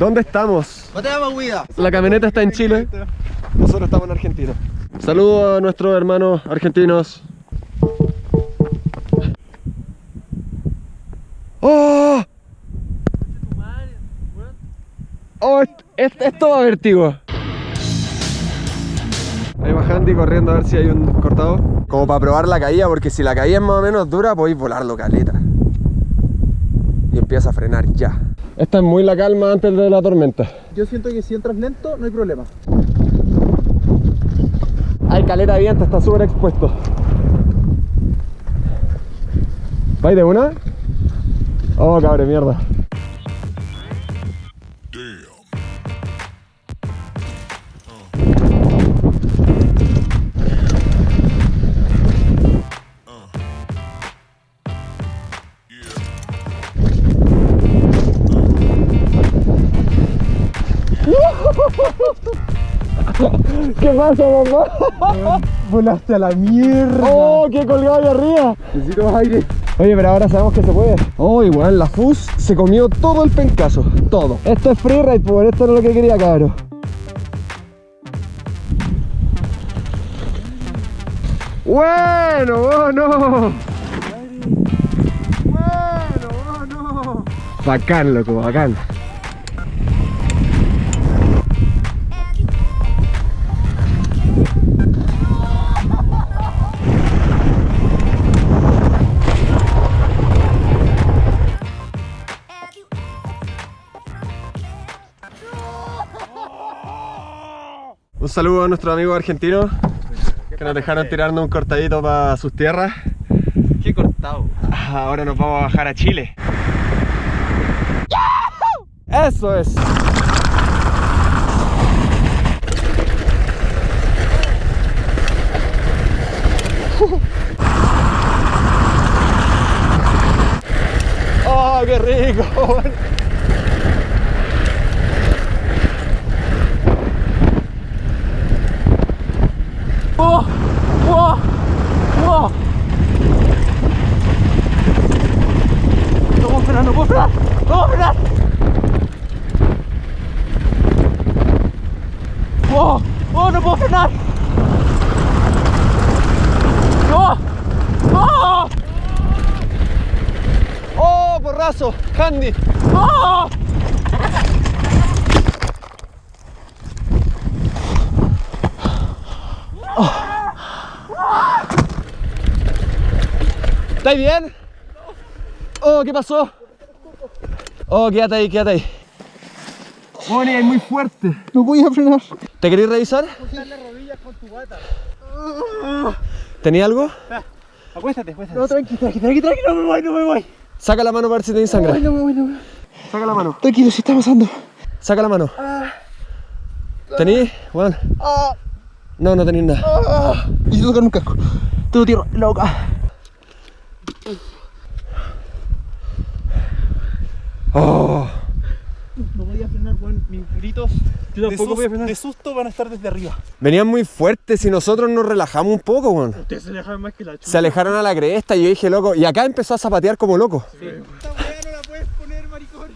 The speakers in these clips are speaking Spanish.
¿Dónde estamos? La camioneta está en Chile. Nosotros estamos en Argentina. Saludos a nuestros hermanos argentinos. ¡Oh! ¡Oh! est- est- Esto va vertigo. Ahí va Handy corriendo a ver si hay un cortado. Como para probar la caída, porque si la caída es más o menos dura, podéis volarlo caleta. Y empieza a frenar ya. Esta es muy la calma antes de la tormenta. Yo siento que si entras lento, no hay problema. Hay caleta de viento, está súper expuesto. ¿Vais de una? Oh, cabre, mierda. ¿Qué pasa, mamá? Volaste a la mierda. ¡Oh, qué colgado ahí arriba! Necesito más aire. Oye, pero ahora sabemos que se puede. Oh, igual, la FUS se comió todo el pencazo. Todo. Esto es freeride, por esto no es lo que quería, cabrón. Bueno, bueno. Bueno, oh no. Bacán, loco, bacán. Un saludo a nuestros amigos argentinos que nos dejaron tirando un cortadito para sus tierras. Qué cortado. Ahora nos vamos a bajar a Chile. Eso es. Oh, qué rico. Oh, oh, oh. No puedo frenar, no puedo frenar, no puedo frenar. Oh, oh, no puedo frenar. No, oh, oh, porrazo, Handy. Oh. ¿Estáis bien? Oh, ¿qué pasó? Oh, quédate ahí, quédate ahí. Bonnie, es muy fuerte. No voy a frenar. ¿Te queréis revisar? Las rodillas con tu bata. ¿Tenía algo? Acuéstate, acuéstate. No, tranqui, tranqui, tranqui, tranqui, no me voy, no me voy. Saca la mano para ver si tenéis sangre. no me voy, no me voy. Saca la mano. Tranquilo, si está pasando. Saca la mano. ¿Tenéis? Bueno. Ah, No, no tenéis nada. ah. Necesito tocar un casco. Tengo tierra en la boca. Oh. No voy a frenar, weón. Mis gritos Yo de, tampoco voy a frenar. de susto van a estar desde arriba. Venían muy fuertes y nosotros nos relajamos un poco, weón. Ustedes se alejan más que la chucha. Se alejaron a la cresta y yo dije, loco. Y acá empezó a zapatear como loco. Esta weá no la puedes poner, maricón.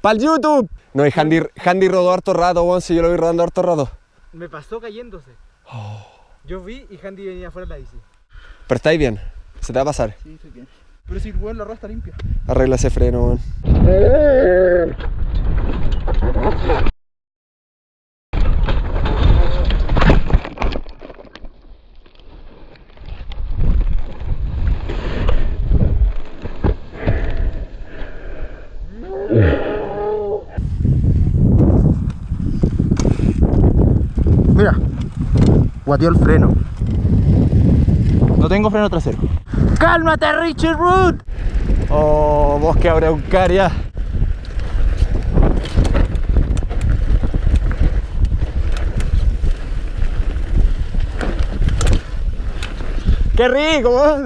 ¡Pa'l YouTube! No, y Handy, Handy rodó harto rato, weón. Si yo lo vi rodando harto rato. Me pasó cayéndose. Yo vi y Handy venía afuera de la bici. Pero estáis bien. Se te va a pasar. Sí, estoy bien. Pero si weón la rueda está limpia. Arregla ese freno, weón. Mira, guateó el freno. No tengo freno trasero. ¡Cálmate, Richard Root! Oh, bosque araucaria. ¡Qué rico!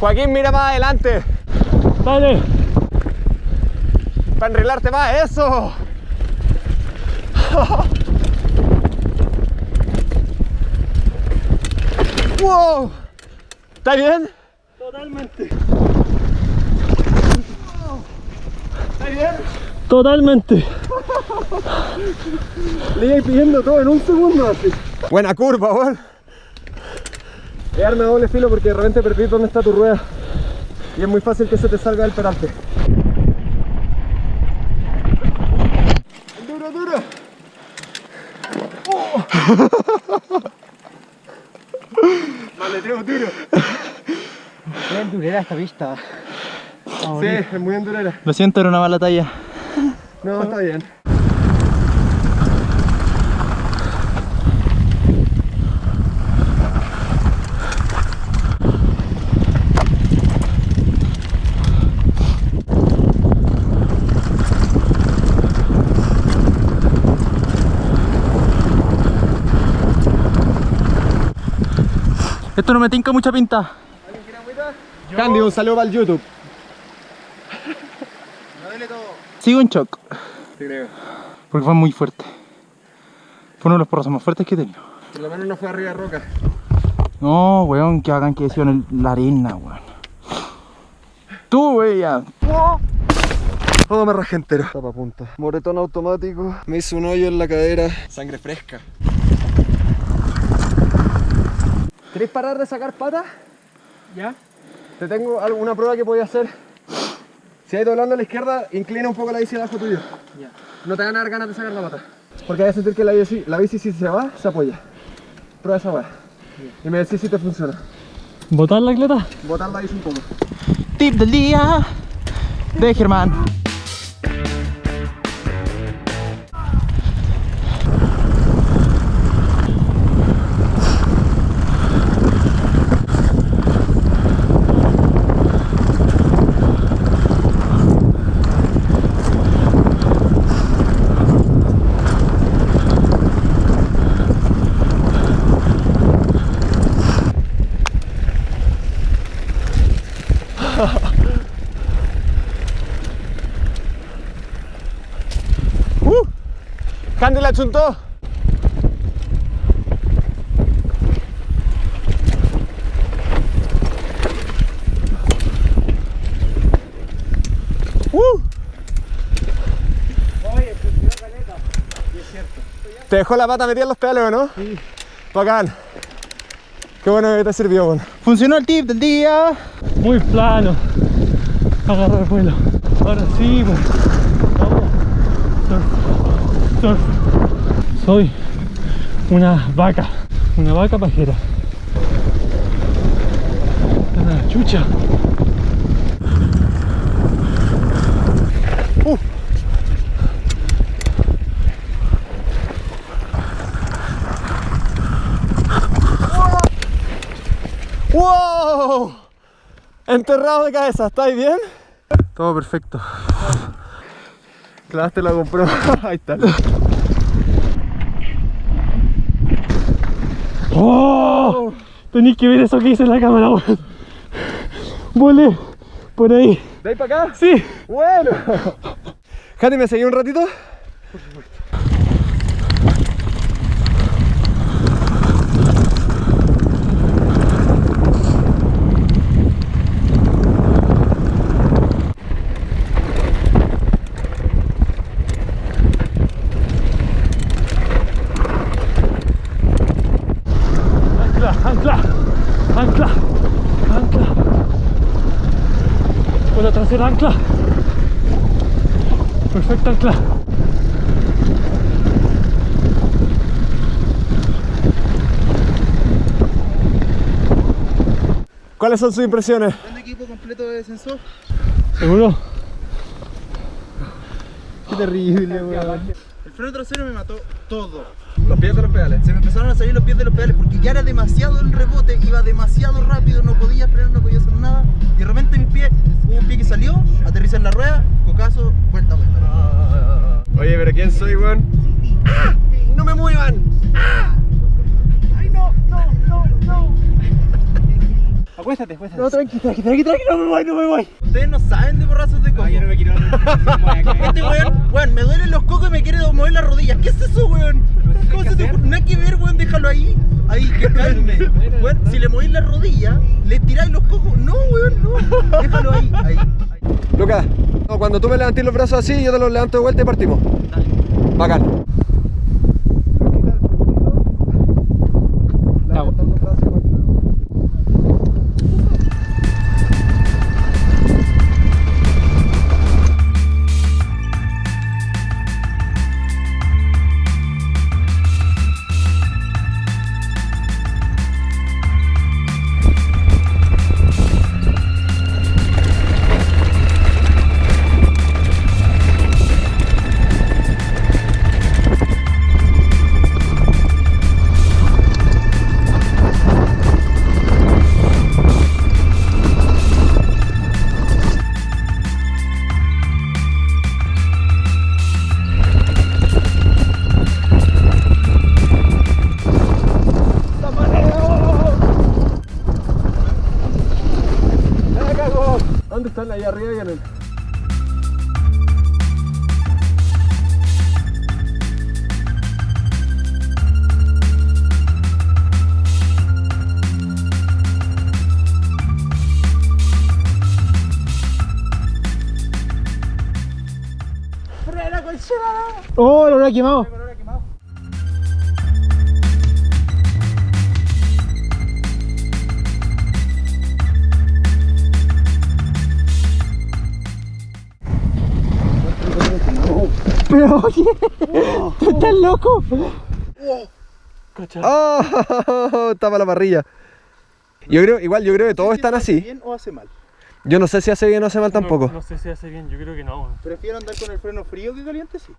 Joaquín, mira más adelante. Dale. Para enrilarte más, eso. ¡Wow! ¿Está bien? Totalmente. ¿Está bien? Totalmente. Le iba pidiendo todo en un segundo así. Buena curva, weón. Es arma doble filo porque de repente perdí dónde está tu rueda. Y es muy fácil que se te salga del peralte. Maleteo duro. Qué durera esta pista. Sí, es muy endurera. Lo siento, era una mala talla. No, está bien. Esto no me tinca mucha pinta. Candy, un saludo para el YouTube. Sigo en shock. Te creo. Porque fue muy fuerte. Fue uno de los porrazos más fuertes que he tenido. Por lo menos no fue arriba de roca. No, weón, que hagan que en el- la arena, weón. Tú, wey, ya. Todo me rajé entero. Tapa punta. Moretón automático. Me hizo un hoyo en la cadera. Sangre fresca. ¿Queréis parar de sacar patas? ¿Ya? Te tengo alguna prueba que podía hacer. Si hay doblando a la izquierda, inclina un poco la bici abajo tuyo. Ya. No te van a dar ganas de sacar la pata. Porque hay que sentir que la bici, la bici si se va, se apoya. Prueba esa weá. Y me decís si te funciona. ¿Botar la cleta? Botar la bici un poco. Tip del día de Germán. ¡Candy la chuntó! ¡Uh! ¿Te dejó la pata metida en los pedales o no? Sí. Bacán. Qué bueno que te sirvió, bueno. Funcionó el tip del día. muy plano. Agarrar vuelo. Ahora sí, pues. Vamos. Soy una vaca. Una vaca pajera. Chucha. ¡Wow! Enterrado de cabeza, ¿estáis bien? Todo perfecto. Clavaste la GoPro. Ahí está. ¡Oh! Tenéis que ver eso que hice en la cámara, weón. Volé por ahí. ¿De ahí para acá? Sí. Bueno. Jati, ¿me seguí un ratito? Ancla, ancla, ancla, ancla. Con la trasera ancla. Perfecta ancla. ¿Cuáles son sus impresiones? Un equipo completo de descenso. ¿Seguro? Qué terrible, weón. El freno trasero me mató todo. Los pies de los pedales. Se me empezaron a salir los pies de los pedales porque ya era demasiado el rebote, iba demasiado rápido, no podía frenar, no podía hacer nada. Y de repente mis pies, hubo un pie que salió, aterriza en la rueda, cocazo, vuelta, vuelta. Oye, pero ¿quién soy, weón? ¡Ah! ¡No me muevan! Acuéstate, acuéstate. No, tranqui, tranqui, tranqui, tranqui, no me voy, no me voy. Ustedes no saben de borrazos de coco. me quiero. Este weón, weón, me duelen los cocos y me quiere mover las rodillas. ¿Qué es eso, weón? ¿Cómo se te ocurre? Nada que ver, weón, déjalo ahí. Ahí que calme. Weón, si le movís la rodilla, le tiráis los cojos. No, weón, no. Déjalo ahí. Ahí. Lucas, no, cuando tú me levantes los brazos así, yo te los levanto de vuelta y partimos. Bacán. Quemado. Pero oye, tú estás loco. ¡Oh! Tapa la parrilla. Yo creo, igual, yo creo que todos están ¿Hace así. bien o hace mal? Yo no sé si hace bien o hace mal tampoco. No, no sé si hace bien, yo creo que no. Prefiero andar con el freno frío que caliente, sí.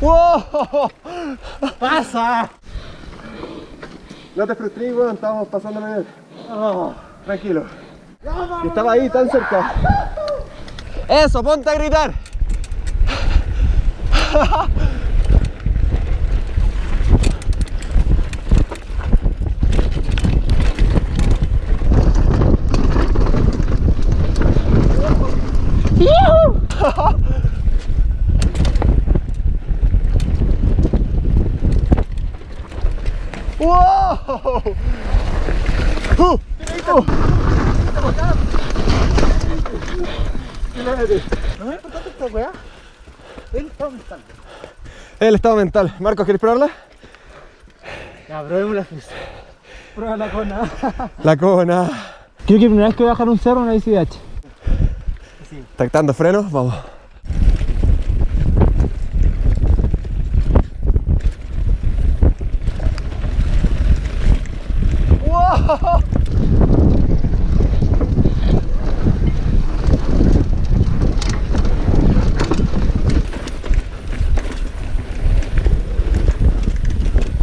¡Wow! ¡Pasa! No te frustres, weón, estábamos pasando bien. tranquilo. Que estaba ahí tan cerca. Eso, ponte a gritar. ¡Wow! Uh, uh. No me importa esta weá. El estado mental. El estado mental. Marcos, ¿quieres probarla? Ya, probemos la fusa. Pruébala con nada. La cona. Creo que primera vez que voy a bajar un cerro una bici de H. Tactando frenos, vamos. ¡Wow!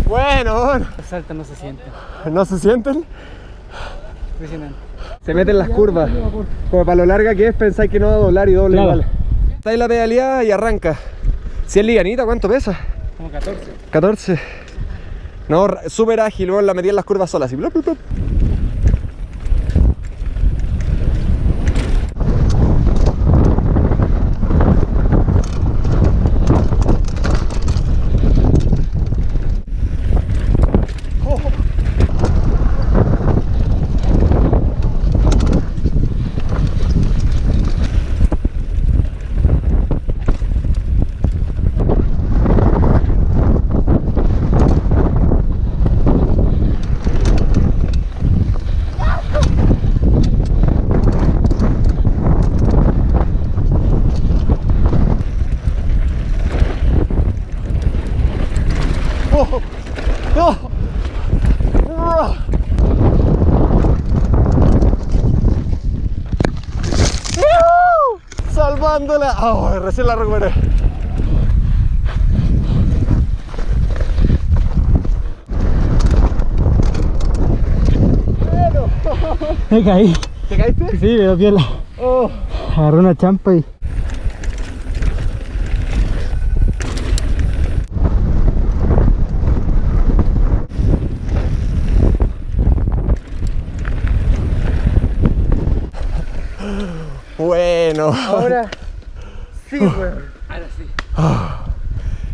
Bueno, bueno. Los saltos no se sienten. ¿No se sienten? Impresionante. Se meten las curvas. Como para lo larga que es, pensáis que no va a doblar y doble Claro. igual. Está ahí la pedaleada y arranca. Si es livianita, ¿cuánto pesa? Como 14. 14. No, súper ágil, luego la metí en las curvas solas. Así. blup, blup, blup. Oh, oh, oh. Salvándola. Oh, recién la recuperé. Me caí. ¿Te caíste? Sí, me dio piola. Oh. Agarré una champa y. Ahora sí, weón. Ahora sí.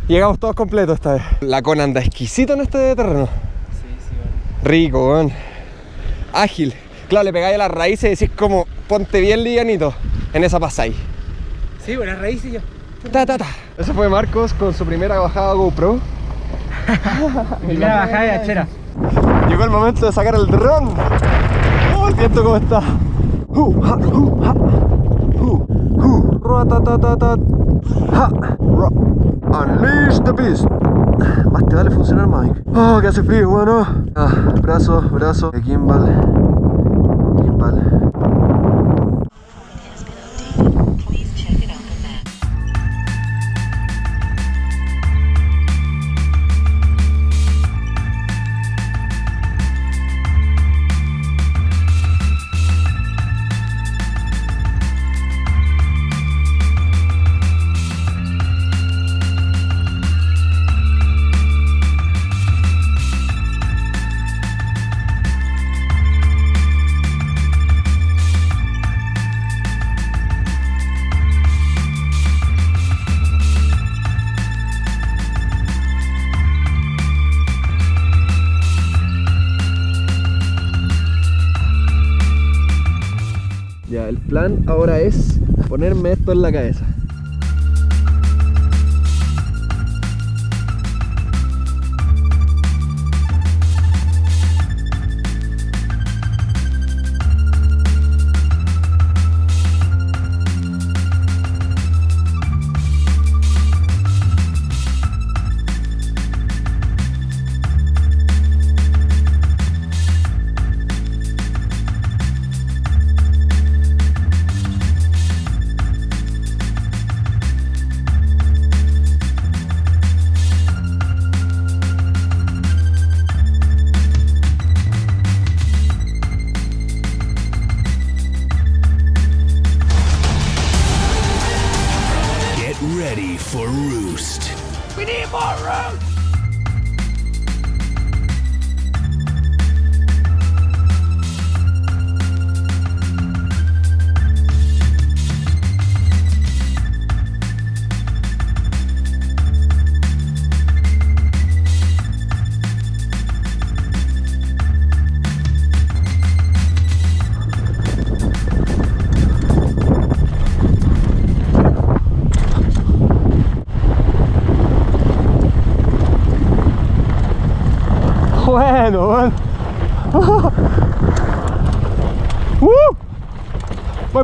Llegamos todos completos esta vez. La con anda exquisito en este terreno. Sí, sí, weón. Rico, weón. Ágil. Claro, le pegáis a las raíces y decís como, ponte bien livianito. En esa pasáis. Sí, buenas raíces yo. Ta, ta, ta. Ese fue Marcos con su primera bajada GoPro. Primera bajada de hachera. Llegó el momento de sacar el dron. ¡Oh, el viento cómo está! ¡Hu, ha, hu, ha! ¡Hu, Unleash the beast. Más te vale funcionar, Mike. ¡Oh, que hace frío, bueno! Ah, brazo, brazo. Gimbal. Gimbal. Plan ahora es ponerme esto en la cabeza.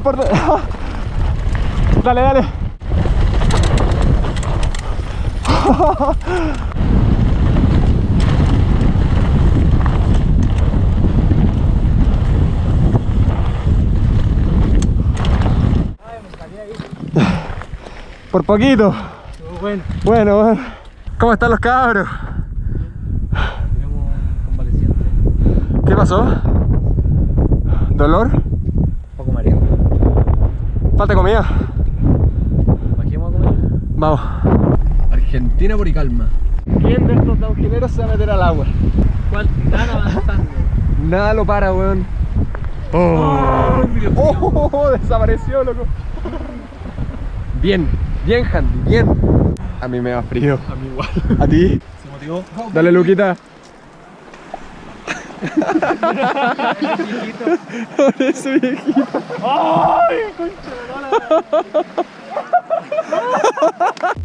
Por... dale, dale. Por poquito. Bueno. Bueno, bueno. ¿Cómo están los cabros? Tenemos un convaleciente. ¿Qué pasó? ¿Dolor? ¿Falta comida? ¿Bajemos a comer? Vamos. Argentina por y calma. ¿Quién de estos downhilleros se va a meter al agua? ¿Cuál? Están avanzando. Nada lo para, weón. Oh, oh, desapareció, loco. Bien, bien, Handy, bien. A mí me da frío. A mí igual. ¿A ti? Se motivó. Dale, Luquita. Por eso, viejito. ¡Ay, concha!